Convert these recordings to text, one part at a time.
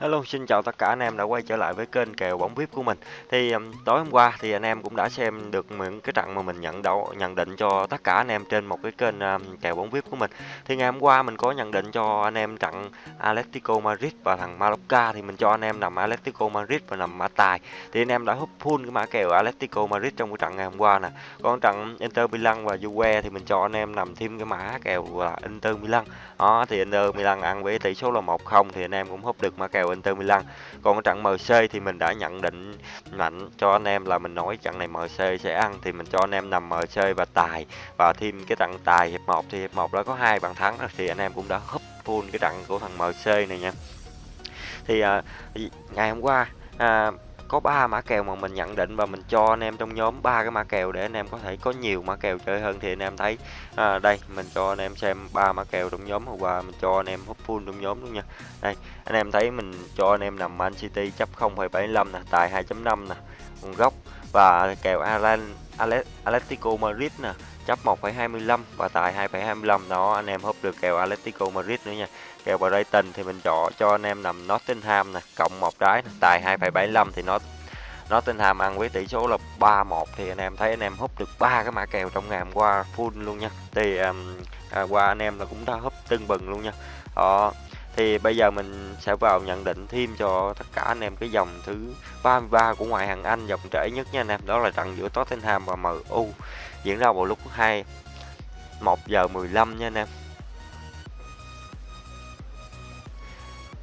Hello, xin chào tất cả anh em đã quay trở lại với kênh kèo bóng VIP của mình. Thì um, tối hôm qua thì anh em cũng đã xem được những cái trận mà mình nhận đấu nhận định cho tất cả anh em trên một cái kênh um, kèo bóng VIP của mình. Thì ngày hôm qua mình có nhận định cho anh em trận Atletico Madrid và thằng Mallorca thì mình cho anh em nằm Atletico Madrid và nằm mã tài. Thì anh em đã hút full cái mã kèo Atletico Madrid trong cái trận ngày hôm qua nè. Còn trận Inter Milan và Juve thì mình cho anh em nằm thêm cái mã kèo là Inter Milan. Đó thì Inter Milan ăn với tỷ số là 1-0 thì anh em cũng hút được mã kèo Inter Milan. Còn cái trận MC thì mình đã nhận định mạnh cho anh em là mình nói trận này MC sẽ ăn thì mình cho anh em nằm MC và tài và thêm cái trận tài hiệp 1 thì hiệp 1 đã có hai bàn thắng thì anh em cũng đã húp full cái trận của thằng MC này nha. Thì à, ngày hôm qua à, có ba mã kèo mà mình nhận định và mình cho anh em trong nhóm. Ba cái mã kèo để anh em có thể có nhiều mã kèo chơi hơn thì anh em thấy. À, đây mình cho anh em xem ba mã kèo trong nhóm hôm qua mình cho anh em hút full trong nhóm luôn nha. Đây anh em thấy mình cho anh em nằm Man City chấp 0,75 nè tài 2.5 nè góc gốc. Và kèo Alan Atletico Madrid nè chấp 1,25 và tài 2,25 đó anh em hút được kèo Atletico Madrid nữa nha. Kèo Brighton thì mình chọn cho anh em nằm Nottingham nè cộng một trái tài 2,75 thì nó Nottingham ăn với tỷ số là 3-1 thì anh em thấy anh em hút được ba cái mã kèo trong ngày hôm qua full luôn nha. Thì um, à, qua anh em là cũng đã hút tưng bừng luôn nha. Đó thì bây giờ mình sẽ vào nhận định thêm cho tất cả anh em cái dòng thứ 33 của ngoại hạng Anh dòng trễ nhất nha anh em. Đó là trận giữa Tottenham và MU diễn ra vào lúc 2 1 giờ 15 nha anh em.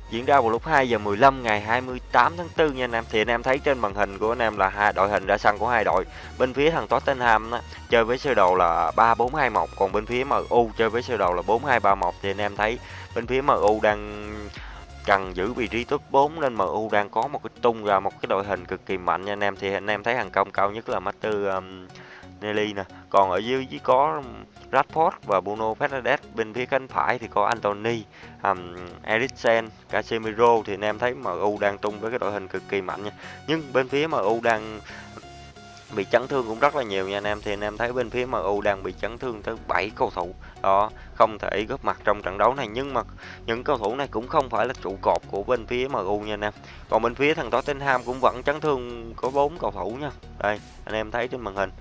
Diễn ra vào lúc 2 giờ 15 ngày 28 tháng 4 nha anh em. Thì anh em thấy trên màn hình của anh em là hai đội hình ra sân của hai đội. Bên phía thằng Tottenham á, chơi với sơ đồ là 3-4-2-1, còn bên phía MU chơi với sơ đồ là 4-2-3-1 thì anh em thấy bên phía MU đang cần giữ vị trí top 4 nên MU đang có một cái tung ra một cái đội hình cực kỳ mạnh nha anh em. Thì anh em thấy hàng công cao nhất là Master um, Nelly nè. Còn ở dưới chỉ có Rashford và Bruno Fernandes. Bên phía cánh phải thì có Anthony, um, Eriksen, Casemiro. Thì anh em thấy MU đang tung với cái đội hình cực kỳ mạnh nha. Nhưng bên phía MU đang bị chấn thương cũng rất là nhiều nha anh em. Thì anh em thấy bên phía MU đang bị chấn thương tới 7 cầu thủ. Đó không thể góp mặt trong trận đấu này. Nhưng mà những cầu thủ này cũng không phải là trụ cột của bên phía MU nha anh em. Còn bên phía thằng Tottenham cũng vẫn chấn thương có bốn cầu thủ nha. Đây anh em thấy trên màn hình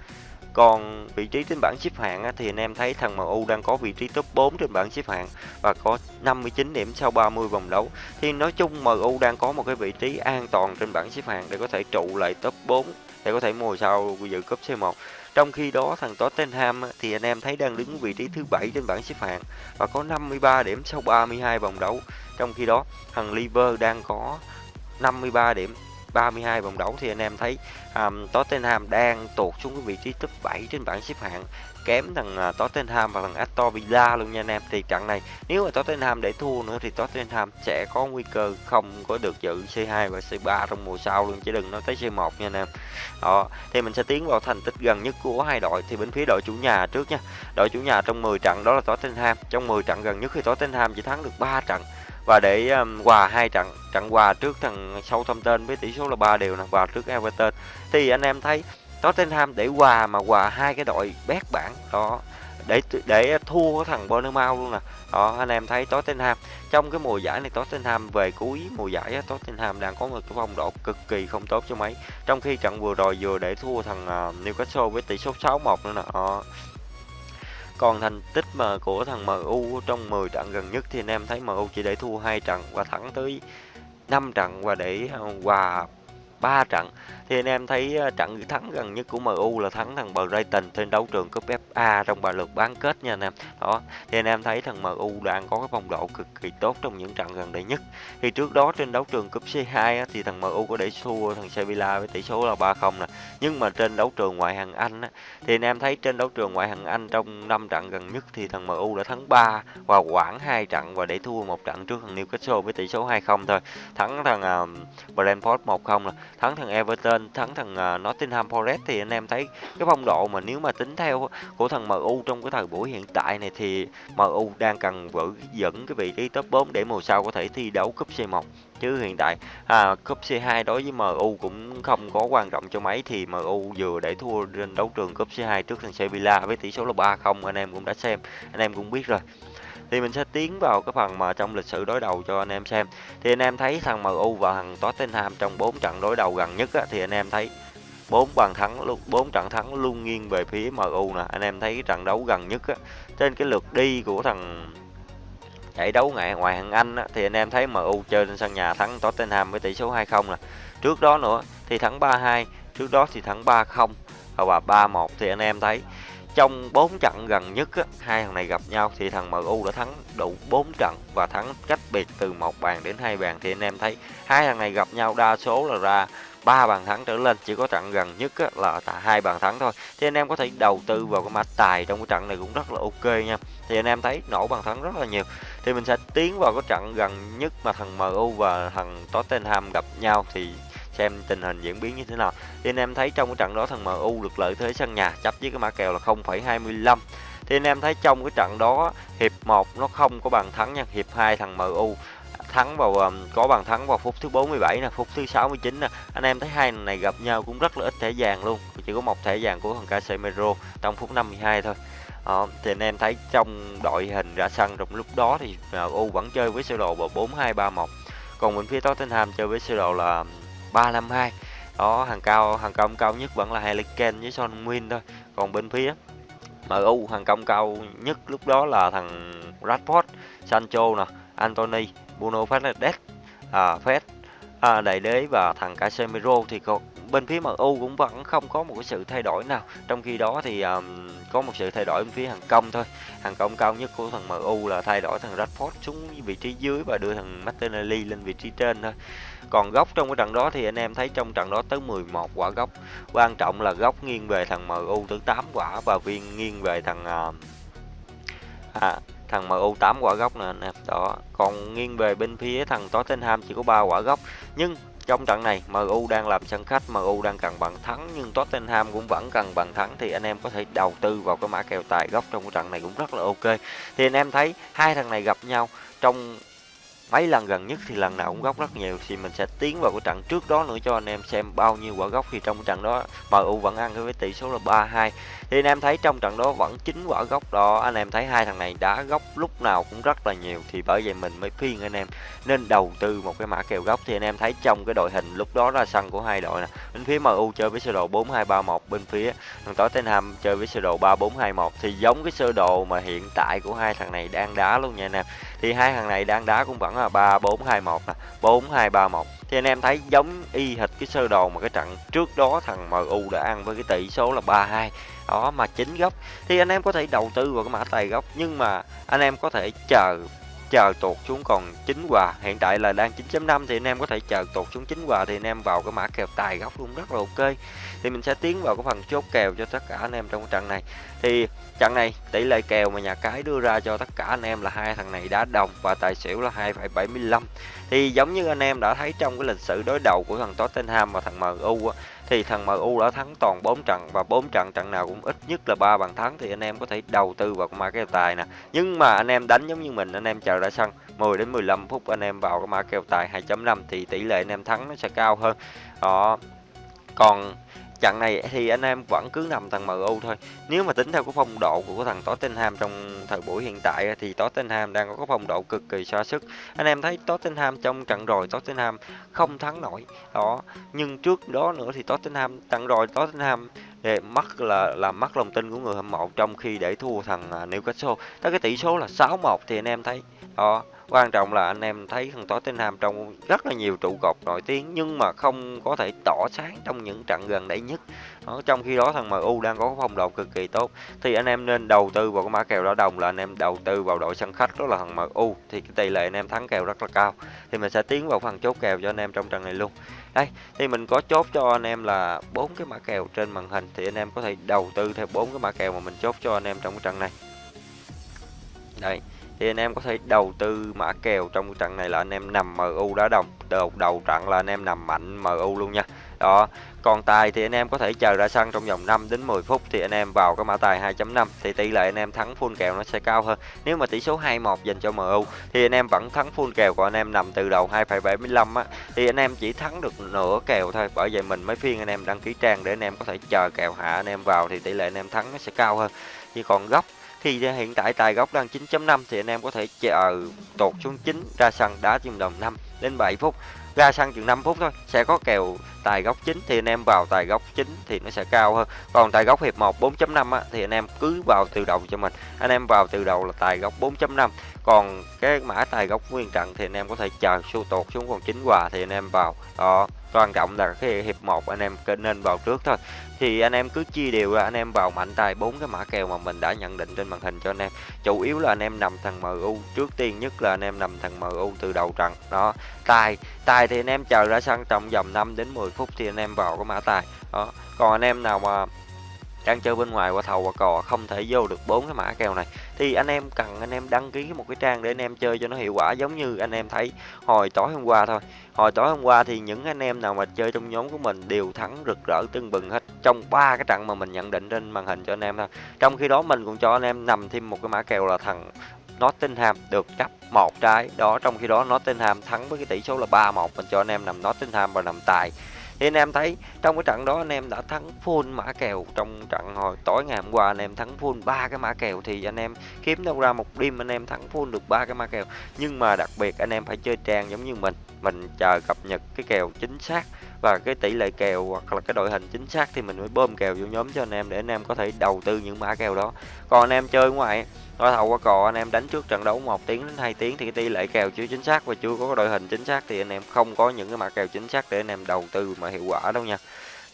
còn vị trí trên bảng xếp hạng thì anh em thấy thằng MU đang có vị trí top 4 trên bảng xếp hạng và có 59 điểm sau 30 vòng đấu. Thì nói chung MU đang có một cái vị trí an toàn trên bảng xếp hạng để có thể trụ lại top 4 để có thể mùa sau dự cúp C1. Trong khi đó, thằng Tottenham thì anh em thấy đang đứng vị trí thứ 7 trên bảng xếp hạng và có 53 điểm sau 32 vòng đấu. Trong khi đó, thằng Liver đang có 53 điểm 32 vòng đấu thì anh em thấy um, Tottenham đang tụt xuống cái vị trí top 7 trên bảng xếp hạng kém thằng uh, Tottenham và thằng Aston Villa luôn nha anh em. Thì trận này nếu mà Tottenham để thua nữa thì Tottenham sẽ có nguy cơ không có được dự C2 và C3 trong mùa sau luôn chứ đừng nói tới C1 nha anh em. Đó thì mình sẽ tiến vào thành tích gần nhất của hai đội thì bên phía đội chủ nhà trước nha. Đội chủ nhà trong 10 trận đó là Tottenham. Trong 10 trận gần nhất thì Tottenham chỉ thắng được 3 trận và để um, hòa hai trận trận hòa trước thằng Southampton với tỷ số là 3 đều nè và trước Everton. Thì anh em thấy Tottenham để hòa mà hòa hai cái đội bét bảng đó để để thua thằng Bournemouth luôn nè. Đó anh em thấy Tottenham. Trong cái mùa giải này Tottenham về cuối mùa giải Tottenham đang có một cái phong độ cực kỳ không tốt cho mấy. Trong khi trận vừa rồi vừa để thua thằng uh, Newcastle với tỷ số 6-1 nữa nè. Còn thành tích mà của thằng MU trong 10 trận gần nhất thì anh em thấy MU chỉ để thua hai trận và thắng tới 5 trận và để à, hòa 3 trận. Thì anh em thấy ờ, trận thắng gần nhất của MU là thắng thằng Brighton trên đấu trường cúp FA trong bài lượt bán kết nha anh em. Đó thì anh em thấy thằng MU đang có cái phong độ cực kỳ tốt trong những trận gần đây nhất. Thì trước đó trên đấu trường cúp C2 á, thì thằng MU có để thua thằng Sevilla với tỷ số là 3-0 nè. Nhưng mà trên đấu trường ngoại hạng Anh á, thì anh em thấy trên đấu trường ngoại hạng Anh trong 5 trận gần nhất thì thằng MU đã thắng 3 và quản hai trận và để thua một trận trước thằng Newcastle với tỷ số 2-0 thôi. Thắng thằng uh, Brentford 1-0 nè thắng thằng Everton thắng thằng uh, Nottingham Forest thì anh em thấy cái phong độ mà nếu mà tính theo của thằng MU trong cái thời buổi hiện tại này thì MU đang cần vỡ dẫn cái vị trí top 4 để mùa sau có thể thi đấu cúp C1 chứ hiện tại à, cúp C2 đối với MU cũng không có quan trọng cho mấy thì MU vừa để thua trên đấu trường cúp C2 trước thằng Sevilla với tỷ số là 3-0 anh em cũng đã xem anh em cũng biết rồi thì mình sẽ tiến vào cái phần mà trong lịch sử đối đầu cho anh em xem. Thì anh em thấy thằng MU và thằng Tottenham trong 4 trận đối đầu gần nhất á, thì anh em thấy bốn bàn thắng luôn bốn trận thắng luôn nghiêng về phía MU nè. Anh em thấy cái trận đấu gần nhất á, trên cái lượt đi của thằng giải đấu ngoại ngoại hạng Anh á, thì anh em thấy MU chơi trên sân nhà thắng Tottenham với tỷ số 2-0 nè. Trước đó nữa thì thắng 3-2 trước đó thì thắng 3-0 và 3-1 thì anh em thấy trong 4 trận gần nhất á, hai thằng này gặp nhau thì thằng MU đã thắng đủ 4 trận và thắng cách biệt từ một bàn đến hai bàn. Thì anh em thấy hai thằng này gặp nhau đa số là ra ba bàn thắng trở lên chỉ có trận gần nhất á, là hai bàn thắng thôi. Thì anh em có thể đầu tư vào cái mã tài trong cái trận này cũng rất là ok nha. Thì anh em thấy nổ bàn thắng rất là nhiều. Thì mình sẽ tiến vào cái trận gần nhất mà thằng MU và thằng Tottenham gặp nhau. Thì xem tình hình diễn biến như thế nào. Thì anh em thấy trong cái trận đó thằng MU được lợi thế sân nhà chấp với cái mã kèo là 0,25 thì anh em thấy trong cái trận đó hiệp 1 nó không có bàn thắng nha. Hiệp 2 thằng MU thắng vào um, có bàn thắng vào phút thứ 47 nè phút thứ 69 nè. Anh em thấy hai này gặp nhau cũng rất là ít thẻ vàng luôn. Chỉ có một thẻ vàng của thằng Casemiro trong phút 52 thôi. Đó, thì anh em thấy trong đội hình ra sân trong lúc đó thì MU vẫn chơi với sơ đồ vào 4231 còn bên phía Tottenham chơi với sơ đồ là um, 352 đó hàng cao hàng công cao nhất vẫn là Harry với Son win thôi. Còn bên phía MU hàng công cao nhất lúc đó là thằng Rashford Sancho nè Anthony Bruno Fernandes à, Fed à, đại đế và thằng Casemiro thì còn bên phía MU cũng vẫn không có một cái sự thay đổi nào. Trong khi đó thì um, có một sự thay đổi bên phía hàng công thôi. Hàng công cao nhất của thằng MU là thay đổi thằng Rashford xuống vị trí dưới và đưa thằng Martinelli lên vị trí trên thôi còn góc trong cái trận đó thì anh em thấy trong trận đó tới 11 quả góc quan trọng là góc nghiêng về thằng MU tới 8 quả và viên nghiêng về thằng uh, à, thằng MU 8 quả góc nè anh em. Đó còn nghiêng về bên phía thằng Tottenham chỉ có 3 quả góc nhưng trong trận này MU đang làm sân khách MU đang cần bàn thắng nhưng Tottenham cũng vẫn cần bàn thắng thì anh em có thể đầu tư vào cái mã kèo tài góc trong cái trận này cũng rất là ok. Thì anh em thấy hai thằng này gặp nhau trong mấy lần gần nhất thì lần nào cũng góc rất nhiều. Thì mình sẽ tiến vào cái trận trước đó nữa cho anh em xem bao nhiêu quả góc thì trong cái trận đó MU vẫn ăn với tỷ số là 3-2 thì anh em thấy trong trận đó vẫn chín quả góc đó. Anh em thấy hai thằng này đá góc lúc nào cũng rất là nhiều. Thì bởi vậy mình mới khuyên anh em nên đầu tư một cái mã kèo góc thì anh em thấy trong cái đội hình lúc đó là sân của hai đội nè. Bên phía MU chơi với sơ đồ 4231 bên phía thằng Tottenham chơi với sơ đồ 3421 thì giống cái sơ đồ mà hiện tại của hai thằng này đang đá luôn nha anh em thì hai thằng này đang đá cũng vẫn là 3421 nè 4231 thì anh em thấy giống y hệt cái sơ đồ mà cái trận trước đó thằng MU đã ăn với cái tỷ số là 3-2 đó, mà chính góc thì anh em có thể đầu tư vào cái mã tài góc nhưng mà anh em có thể chờ chờ tuột xuống còn chín quà. Hiện tại là đang 9.5 thì anh em có thể chờ tuột xuống chín quà thì anh em vào cái mã kèo tài góc luôn rất là ok. Thì mình sẽ tiến vào cái phần chốt kèo cho tất cả anh em trong trận này. Thì trận này tỷ lệ kèo mà nhà cái đưa ra cho tất cả anh em là hai thằng này đá đồng và tài xỉu là 2,75 thì giống như anh em đã thấy trong cái lịch sử đối đầu của thằng Tottenham và thằng MU á, thì thằng MU đã thắng toàn 4 trận và 4 trận trận nào cũng ít nhất là ba bàn thắng. Thì anh em có thể đầu tư vào cái mã kèo tài nè. Nhưng mà anh em đánh giống như mình, anh em chờ ra sân 10 đến 15 phút anh em vào cái mã kèo tài 2.5 thì tỷ lệ anh em thắng nó sẽ cao hơn. Đó. Còn trận này thì anh em vẫn cứ nằm thằng MU thôi. Nếu mà tính theo cái phong độ của thằng Tottenham trong thời buổi hiện tại thì Tottenham đang có cái phong độ cực kỳ xa sức. Anh em thấy Tottenham trong trận rồi, Tottenham không thắng nổi. Đó, nhưng trước đó nữa thì Tottenham, trận rồi Tottenham để mất là làm mất lòng tin của người hâm mộ trong khi để thua thằng à, Newcastle. Tới cái tỷ số là 6-1 thì anh em thấy, đó quan trọng là anh em thấy thằng Tottenham trong rất là nhiều trụ cột nổi tiếng nhưng mà không có thể tỏ sáng trong những trận gần đây nhất. Đó, trong khi đó thằng MU đang có phong độ cực kỳ tốt. Thì anh em nên đầu tư vào cái mã kèo đỏ đồng là anh em đầu tư vào đội sân khách đó là thằng MU thì cái tỷ lệ anh em thắng kèo rất là cao. Thì mình sẽ tiến vào phần chốt kèo cho anh em trong trận này luôn. Đây thì mình có chốt cho anh em là bốn cái mã kèo trên màn hình. Thì anh em có thể đầu tư theo bốn cái mã kèo mà mình chốt cho anh em trong cái trận này. Đây thì anh em có thể đầu tư mã kèo trong trận này là anh em nằm MU đá đồng đầu đầu trận là anh em nằm mạnh MU luôn nha đó còn tài thì anh em có thể chờ ra sân trong vòng 5 đến 10 phút thì anh em vào cái mã tài 2.5 thì tỷ lệ anh em thắng full kèo nó sẽ cao hơn nếu mà tỷ số 2-1 dành cho MU thì anh em vẫn thắng full kèo của anh em nằm từ đầu 2,75 á thì anh em chỉ thắng được nửa kèo thôi bởi vậy mình mới phiên anh em đăng ký trang để anh em có thể chờ kèo hạ anh em vào thì tỷ lệ anh em thắng nó sẽ cao hơn chỉ còn góc thì hiện tại, tài gốc đang 9.5 thì anh em có thể chờ tụt xuống 9 ra sân đá chừng đồng 5 đến 7 phút. Ra sân chừng 5 phút thôi, sẽ có kèo tài góc chính thì anh em vào tài góc chính thì nó sẽ cao hơn còn tài góc hiệp 1 4.5 á, thì anh em cứ vào từ đầu cho mình anh em vào từ đầu là tài góc 4.5 còn cái mã tài góc nguyên trận thì anh em có thể chờ xu tột xuống còn chính quà thì anh em vào đó quan trọng là cái hiệp 1 anh em nên vào trước thôi thì anh em cứ chia đều ra anh em vào mạnh tài bốn cái mã kèo mà mình đã nhận định trên màn hình cho anh em chủ yếu là anh em nằm thằng MU trước tiên nhất là anh em nằm thằng MU từ đầu trận đó tài tài thì anh em chờ ra sân trong vòng 5 đến 10 phút thì anh em vào cái mã tài đó còn anh em nào mà đang chơi bên ngoài qua thầu qua cò không thể vô được bốn cái mã kèo này thì anh em cần anh em đăng ký một cái trang để anh em chơi cho nó hiệu quả giống như anh em thấy hồi tối hôm qua thôi hồi tối hôm qua thì những anh em nào mà chơi trong nhóm của mình đều thắng rực rỡ tưng bừng hết trong ba cái trận mà mình nhận định trên màn hình cho anh em thôi trong khi đó mình cũng cho anh em nằm thêm một cái mã kèo là thằng Nottingham được chấp một trái đó trong khi đó Nottingham thắng với cái tỷ số là 3-1 mình cho anh em nằm Nottingham và nằm tài thì anh em thấy trong cái trận đó anh em đã thắng full mã kèo trong trận hồi tối ngày hôm qua, anh em thắng full ba cái mã kèo thì anh em kiếm đâu ra một đêm anh em thắng full được ba cái mã kèo. Nhưng mà đặc biệt anh em phải chơi trang giống như mình mình chờ cập nhật cái kèo chính xác và cái tỷ lệ kèo hoặc là cái đội hình chính xác thì mình mới bơm kèo vô nhóm cho anh em để anh em có thể đầu tư những mã kèo đó. Còn anh em chơi ngoài nói thầu qua cò, anh em đánh trước trận đấu một tiếng đến 2 tiếng thì cái tỷ lệ kèo chưa chính xác và chưa có đội hình chính xác thì anh em không có những cái mã kèo chính xác để anh em đầu tư mà hiệu quả đâu nha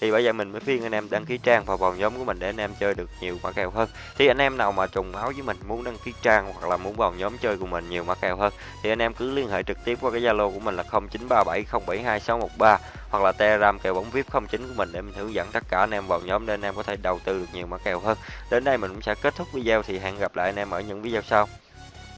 thì bây giờ mình mới phiên anh em đăng ký trang và vào nhóm của mình để anh em chơi được nhiều mã kèo hơn. Thì anh em nào mà trùng máu với mình, muốn đăng ký trang hoặc là muốn vào nhóm chơi của mình nhiều mã kèo hơn, thì anh em cứ liên hệ trực tiếp qua cái zalo của mình là 0937072613 hoặc là telegram kèo bóng vip 09 của mình để mình hướng dẫn tất cả anh em vào nhóm để anh em có thể đầu tư được nhiều mã kèo hơn. Đến đây mình cũng sẽ kết thúc video thì hẹn gặp lại anh em ở những video sau.